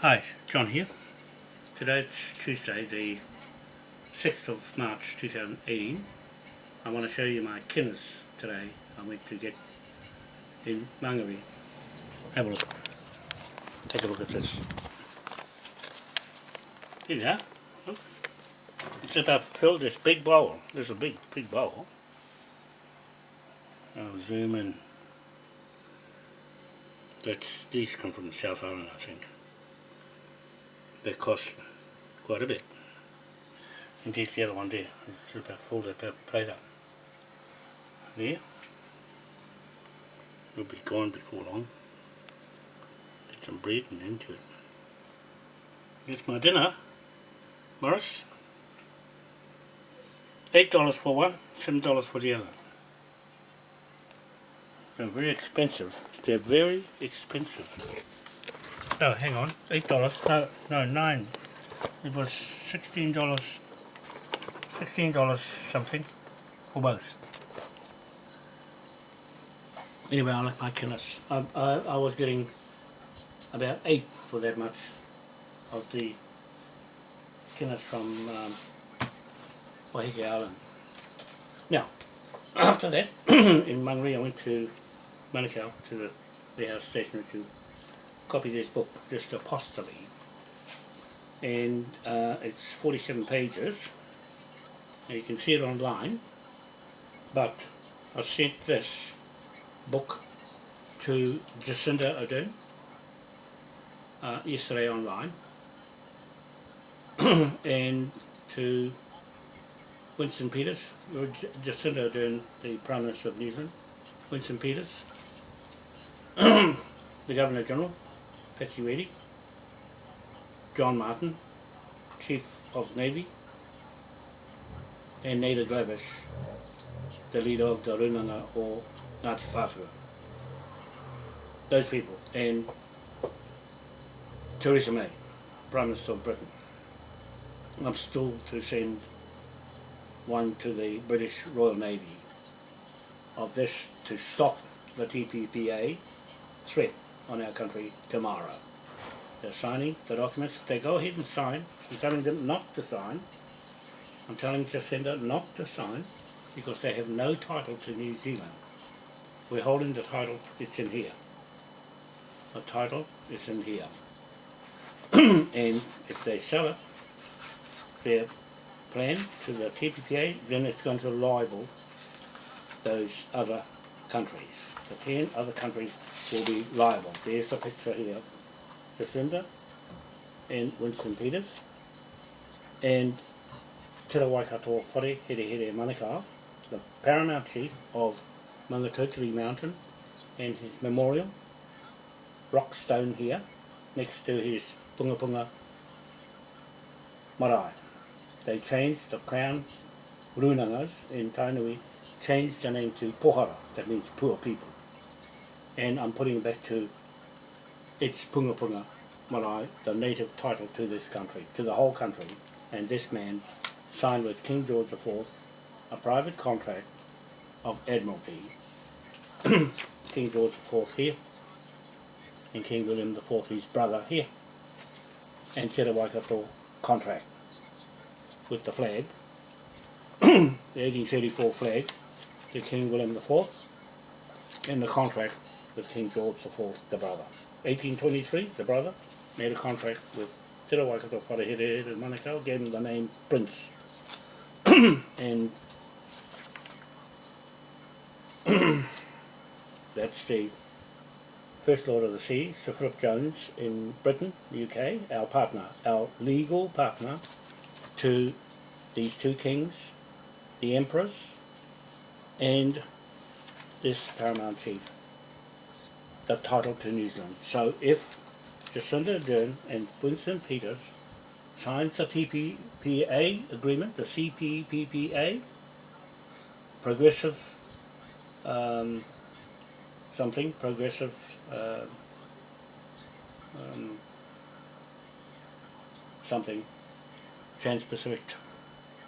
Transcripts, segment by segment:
Hi, John here. Today it's Tuesday the 6th of March 2018. I want to show you my kinners today I went to get in Mangere. Have a look. Take a look at this. Here you are. Look. It's I've filled this big bowl. There's a big, big bowl. I'll zoom in. That's, these come from the South Island I think they cost quite a bit. Indeed, the other one there, it's about folded about plate up. There. It'll be gone before long. Get some bread and into it. Here's my dinner, Morris. Eight dollars for one, seven dollars for the other. They're very expensive. They're very expensive. Oh, hang on, eight dollars. No, no, nine. It was sixteen dollars. Sixteen dollars something for both. Anyway, I like my Guinness. I, I, I was getting about eight for that much of the Guinness from um, Waiheke Island. Now, after that, in Mangere, I went to Manukau to the, the house station to copy this book, just apostolate, and uh, it's 47 pages. You can see it online, but I sent this book to Jacinda Ardern uh, yesterday online, and to Winston Peters, Jacinda Ardern, the Prime Minister of New Zealand, Winston Peters, the Governor General, Patsy John Martin, Chief of Navy, and Naida Glavish, the leader of the Runanga or Ngāti Whātua. Those people, and Theresa May, Prime Minister of Britain. I'm still to send one to the British Royal Navy of this to stop the TPPA threat on our country tomorrow. They're signing the documents. They go ahead and sign. I'm telling them not to sign. I'm telling Jacinda not to sign because they have no title to New Zealand. We're holding the title, it's in here. The title is in here. and if they sell it, their plan to the TPPA, then it's going to libel those other countries the 10 other countries will be liable. There's the picture here. Jacinda and Winston Peters and Te Waikato Whare Here Here Manukau, the paramount chief of Mangakokiri Mountain and his memorial, rock stone here, next to his Punga Punga marae. They changed the crown runangas in Tainui, changed the name to Pohara, that means poor people. And I'm putting it back to its Punga Punga Marae, the native title to this country, to the whole country. And this man signed with King George IV a private contract of Admiralty. King George IV here, and King William IV, his brother here, and Te Waikato contract with the flag, the 1834 flag, to King William IV, in the contract with King George IV, the brother. 1823, the brother made a contract with Te Waikato Wharehere in Manukau, gave him the name Prince. and that's the First Lord of the Sea, Sir Philip Jones in Britain, the UK, our partner, our legal partner to these two kings, the emperors, and this paramount chief the title to New Zealand. So if Jacinda Ardern and Winston Peters signs the TPPA agreement, the CPPPA, progressive um, something, progressive uh, um, something, Trans-Pacific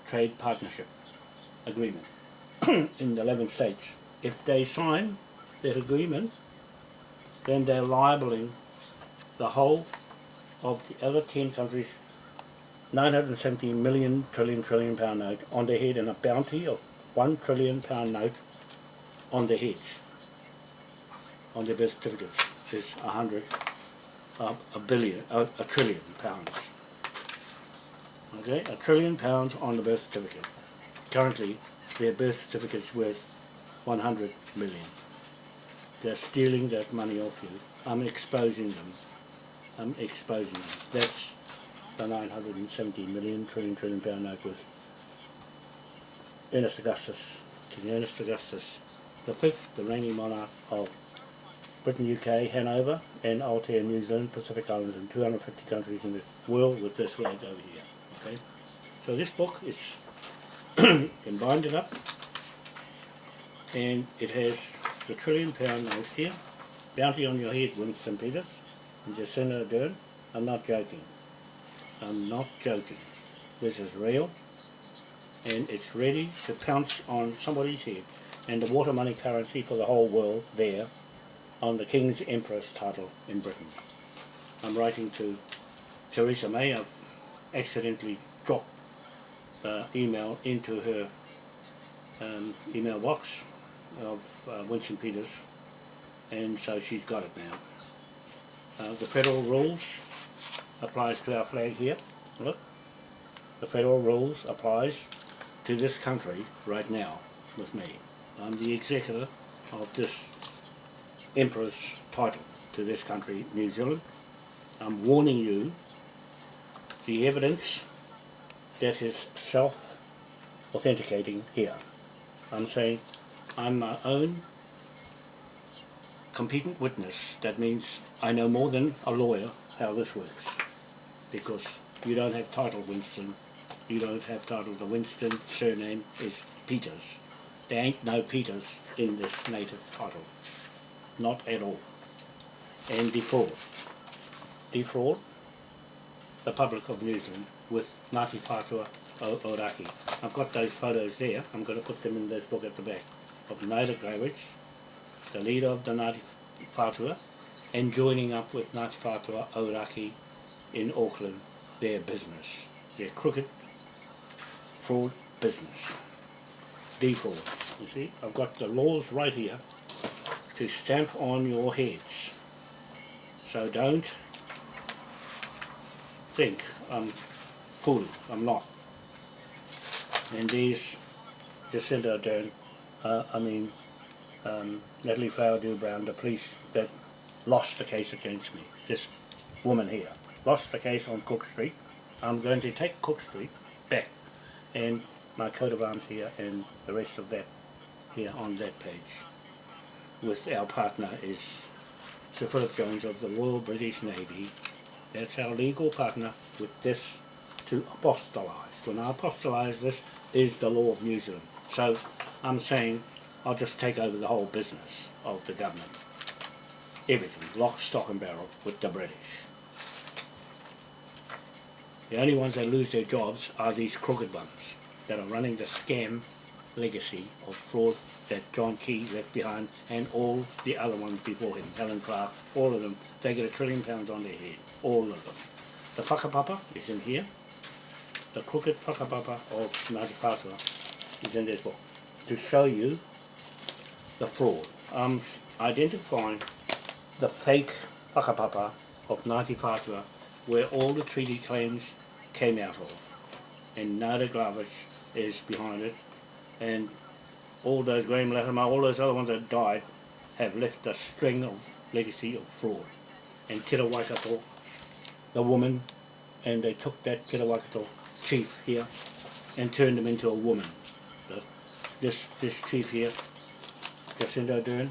Trade Partnership Agreement in the 11 states. If they sign that agreement, then they're libeling the whole of the other 10 countries 970 million trillion trillion pound note on their head and a bounty of 1 trillion pound note on their heads on their birth certificates. Is a hundred uh, a billion a, a trillion pounds. Okay a trillion pounds on the birth certificate. Currently their birth certificate's worth 100 million. They're stealing that money off you. I'm exposing them. I'm exposing them. That's the 970 million trillion trillion pound note with Ernest Augustus, King Ernest Augustus the fifth, the reigning monarch of Britain, UK, Hanover and Aotea, New Zealand, Pacific Islands and 250 countries in the world with this flag over here. Okay, So this book is can bind it up and it has the trillion pound note here, bounty on your head Winston Peters and Jacinda Ardern. I'm not joking. I'm not joking. This is real and it's ready to pounce on somebody's head and the water money currency for the whole world there on the King's Empress title in Britain. I'm writing to Theresa May. I've accidentally the email into her um, email box of uh, Winston Peters and so she's got it now. Uh, the federal rules applies to our flag here. Look, the federal rules applies to this country right now with me. I'm the executor of this Emperor's title to this country, New Zealand. I'm warning you the evidence that is self-authenticating here. I'm saying I'm my own competent witness. That means I know more than a lawyer how this works. Because you don't have title Winston, you don't have title. The Winston surname is Peters. There ain't no Peters in this native title. Not at all. And defraud. Defraud the public of New Zealand with Ngāti Whātua o I've got those photos there. I'm going to put them in this book at the back. Of Naira Gravage, the leader of the Ngāti Whātua, and joining up with Ngāti Whātua Oraki in Auckland, their business. Their crooked fraud business default. You see, I've got the laws right here to stamp on your heads. So don't think I'm fooling. I'm not. And these Jacinda Ardern, uh, I mean um, Natalie Flower Dew Brown, the police that lost the case against me. This woman here lost the case on Cook Street. I'm going to take Cook Street back and my coat of arms here and the rest of that here on that page with our partner is Sir Philip Jones of the Royal British Navy that's our legal partner with this to apostolize. When I apostolize this is the law of New Zealand. So I'm saying I'll just take over the whole business of the government. Everything, lock, stock and barrel with the British. The only ones that lose their jobs are these crooked ones that are running the scam legacy of fraud that John Key left behind and all the other ones before him, Helen Clark, all of them, they get a trillion pounds on their head, all of them. The whakapapa is in here, the crooked whakapapa of Ngāti Whātua is in this book, to show you the fraud. I'm identifying the fake whakapapa of Ngāti Whātua where all the treaty claims came out of. And Nada Glavish is behind it and all those Graham Latimer, all those other ones that died have left a string of legacy of fraud. And Te Waikato, the woman and they took that Te Waikato chief here and turned him into a woman. The, this this chief here Jacinda Ardern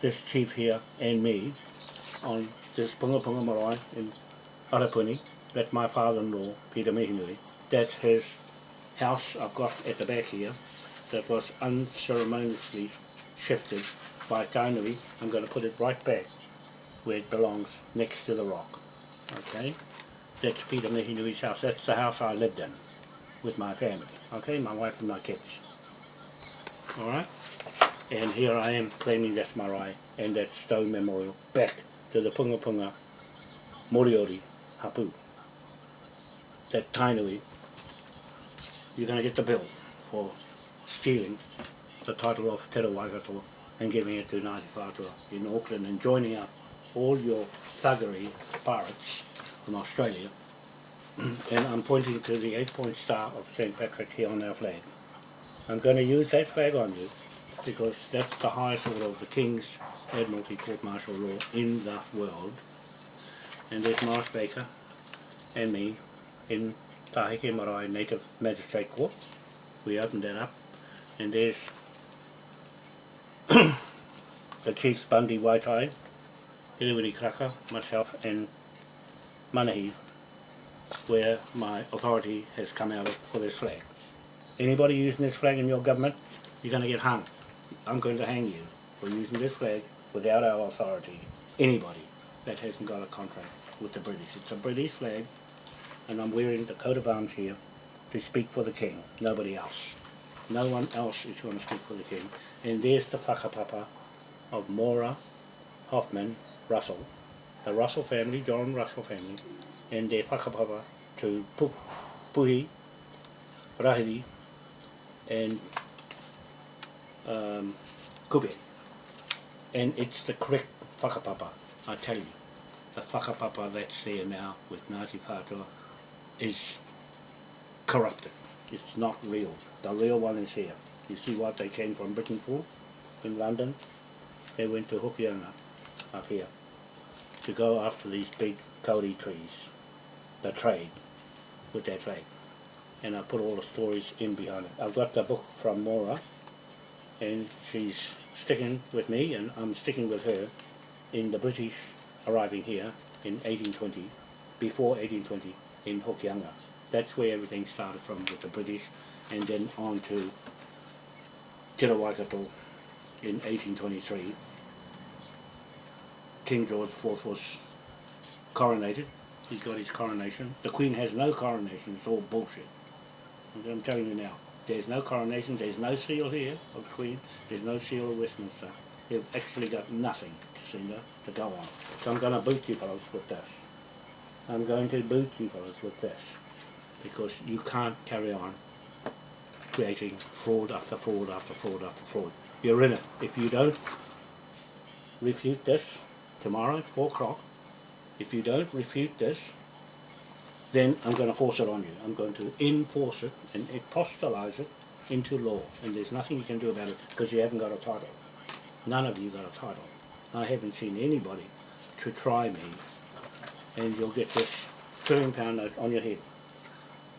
this chief here and me on this Punga Punga Marae in Arapuni that's my father-in-law Peter Mihinui that's his house I've got at the back here that was unceremoniously shifted by Tainui. I'm going to put it right back where it belongs, next to the rock. Okay? That's Peter Mihinui's house. That's the house I lived in with my family. Okay? My wife and my kids. Alright? And here I am claiming that's marae and that stone memorial back to the Punga Punga Moriori hapu, that Tainui, you're going to get the bill for stealing the title of Te Waikato and giving it to Ngāti Whātua in Auckland and joining up all your thuggery pirates from Australia and I'm pointing to the eight point star of St. Patrick here on our flag. I'm going to use that flag on you because that's the highest order of the King's Admiralty Court Martial Law in the world. And there's Morris Baker and me in Tahike Marae Native Magistrate Court. We opened that up and there's the Chiefs Bundy Waitai, Iliwini Kraka, myself and Manahi where my authority has come out for this flag. Anybody using this flag in your government, you're going to get hung. I'm going to hang you for using this flag without our authority. Anybody that hasn't got a contract with the British. It's a British flag and I'm wearing the coat of arms here to speak for the King, nobody else. No one else is going to speak for the King. And there's the whakapapa of Mora, Hoffman, Russell, the Russell family, John Russell family, and their whakapapa to Puhi, Rahiri, and um, Kube. And it's the correct whakapapa, I tell you. The whakapapa that's there now with Ngāti Whātua is corrupted. It's not real. The real one is here. You see what they came from Britain for in London? They went to Hokianga up here to go after these big kauri trees, the trade with their trade. And I put all the stories in behind it. I've got the book from Mora and she's sticking with me and I'm sticking with her in the British arriving here in 1820, before 1820 in Hokianga. That's where everything started from with the British and then on to Te Waikato in 1823. King George IV was coronated. He got his coronation. The Queen has no coronation. It's all bullshit. I'm telling you now. There's no coronation. There's no seal here of the Queen. There's no seal of Westminster. They've actually got nothing to to go on. So I'm going to boot you fellows with this. I'm going to boot you fellows with this. Because you can't carry on creating fraud after fraud after fraud after fraud. You're in it. If you don't refute this tomorrow at 4 o'clock, if you don't refute this, then I'm going to force it on you. I'm going to enforce it and apostolize it into law. And there's nothing you can do about it because you haven't got a title. None of you got a title. I haven't seen anybody to try me and you'll get this trillion pound note on your head.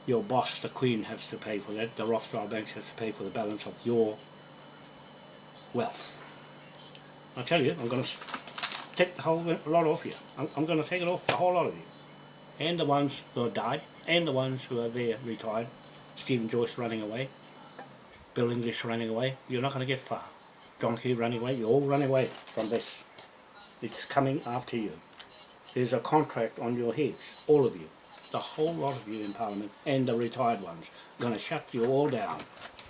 Your boss, the Queen, has to pay for that. The Rothschild banks has to pay for the balance of your wealth. I tell you, I'm going to take the whole lot off you. I'm, I'm going to take it off the whole lot of you. And the ones who have died, and the ones who are there retired. Stephen Joyce running away, Bill English running away. You're not going to get far. John Key running away. You're all running away from this. It's coming after you. There's a contract on your heads, all of you. The whole lot of you in Parliament, and the retired ones. I'm going to shut you all down.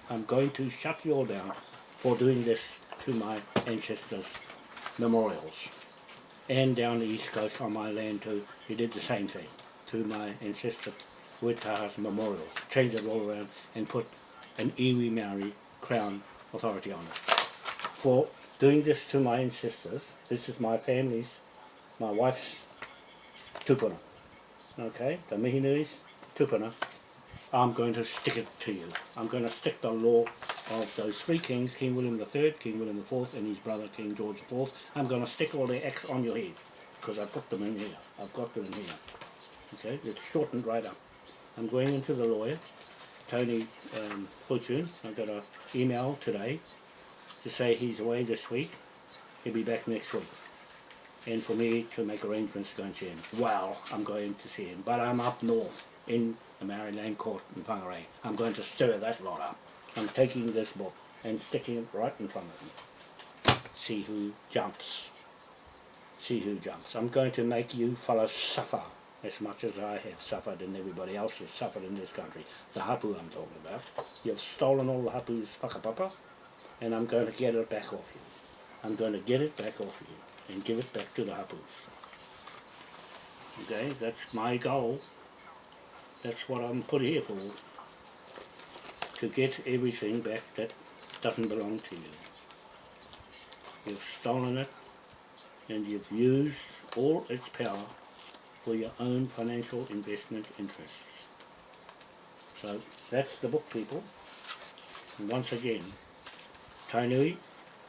I'm going to shut you all down for doing this to my ancestors' memorials and down the east coast on my land too, he did the same thing to my ancestor Wetaha's memorial, changed it all around and put an iwi Maori crown authority on it. For doing this to my ancestors, this is my family's, my wife's tupuna, okay, the Mihinui's tupuna, I'm going to stick it to you. I'm going to stick the law of those three kings, King William III, King William IV, and his brother King George IV. I'm going to stick all their X on your head because I've put them in here. I've got them in here. Okay, it's shortened right up. I'm going into the lawyer, Tony um, Fortune. I got an email today to say he's away this week. He'll be back next week. And for me to make arrangements to go and see him. Well, I'm going to see him, but I'm up north in the Maori Land Court in Whangarei. I'm going to stir that lot up. I'm taking this book and sticking it right in front of me. See who jumps. See who jumps. I'm going to make you fellows suffer as much as I have suffered and everybody else has suffered in this country. The hapu I'm talking about. You've stolen all the hapu's whakapapa and I'm going to get it back off you. I'm going to get it back off you and give it back to the hapus. Okay, that's my goal. That's what I'm put here for. To get everything back that doesn't belong to you. You've stolen it and you've used all its power for your own financial investment interests. So that's the book people. And once again, Tainui,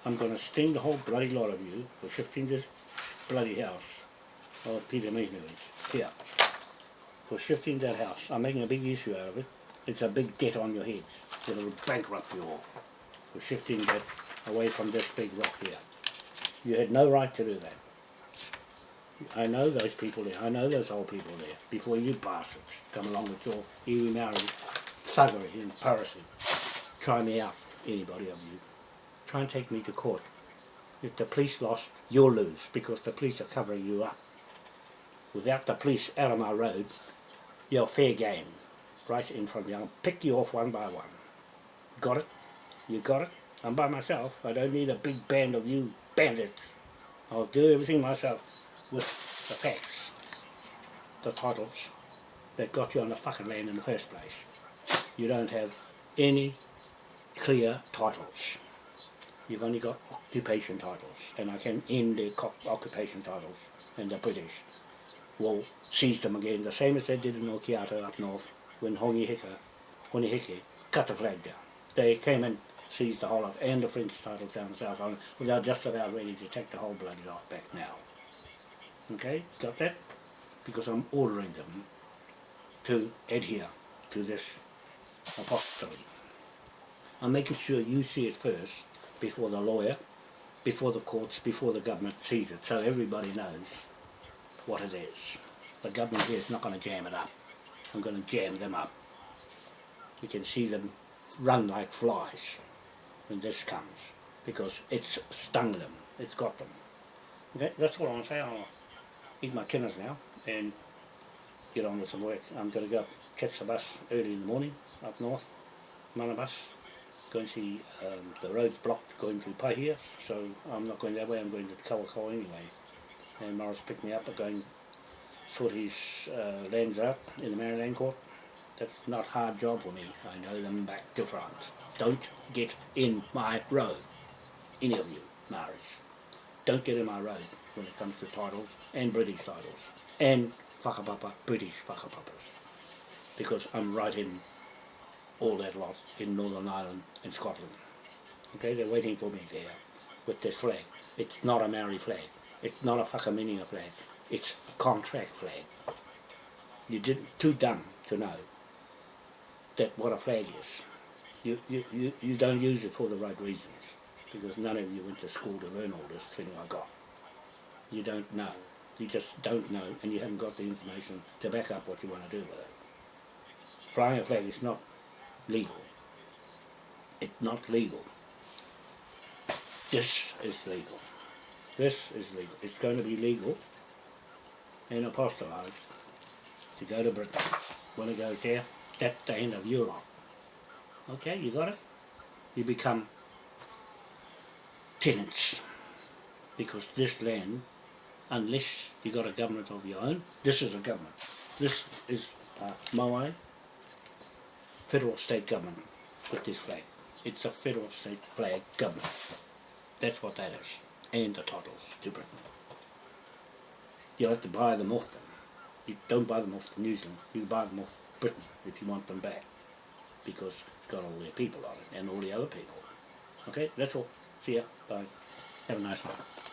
I'm going to sting the whole bloody lot of you for shifting this bloody house of Peter Mihinui's here. For shifting that house. I'm making a big issue out of it. It's a big debt on your heads. It'll bankrupt you all for shifting that away from this big rock here. You had no right to do that. I know those people there. I know those old people there. Before you bastards come along with your iwi Maori thuggery and piracy. Try me out, anybody of you. Try and take me to court. If the police lost, you'll lose because the police are covering you up. Without the police out of my roads, you're fair game. Right in front of me. I'll pick you off one by one. Got it? You got it? I'm by myself. I don't need a big band of you bandits. I'll do everything myself with the facts, the titles that got you on the fucking land in the first place. You don't have any clear titles. You've only got occupation titles, and I can end the occupation titles, and the British will seize them again, the same as they did in Okiato up north, when Hongi Hika, cut the flag down. They came and seized the whole of, and the French titles down the South Island, without just about ready to take the whole bloody lot back now. Okay, got that? Because I'm ordering them to adhere to this apostolate. I'm making sure you see it first before the lawyer, before the courts, before the government sees it, so everybody knows what it is. The government here is not going to jam it up. I'm going to jam them up. You can see them run like flies when this comes because it's stung them, it's got them. Okay, that's what I want to say. I'll eat my kinners now and get on with some work. I'm going to go catch the bus early in the morning up north, Mana bus. Going to see um, the road's blocked going to Paihia, so I'm not going that way, I'm going to Kawakawa anyway. And Morris picked me up, I'm going sort his uh, lands out in the Maori Land court. That's not a hard job for me, I know them back to front. Don't get in my road, any of you, Maoris. Don't get in my road when it comes to titles and British titles and whakapapa, British whakapapas because I'm right in all that lot in Northern Ireland and Scotland. Okay, they're waiting for me there with this flag. It's not a Maori flag. It's not a whakaminenga flag. It's a contract flag. You did too dumb to know that what a flag is. You, you, you, you don't use it for the right reasons because none of you went to school to learn all this thing I got. You don't know. You just don't know and you haven't got the information to back up what you want to do with it. Flying a flag is not legal. It's not legal. This is legal. This is legal. It's going to be legal and apostolized to go to Britain. When it goes there, that's the end of your. Okay, you got it? You become tenants because this land unless you got a government of your own. This is a government. This is uh, Maui federal state government with this flag. It's a federal state flag government. That's what that is. And the titles to Britain. You'll have to buy them off them. You don't buy them off the New Zealand, you buy them off Britain if you want them back. Because it's got all their people on it and all the other people. Okay, that's all. See ya. Bye. Have a nice night.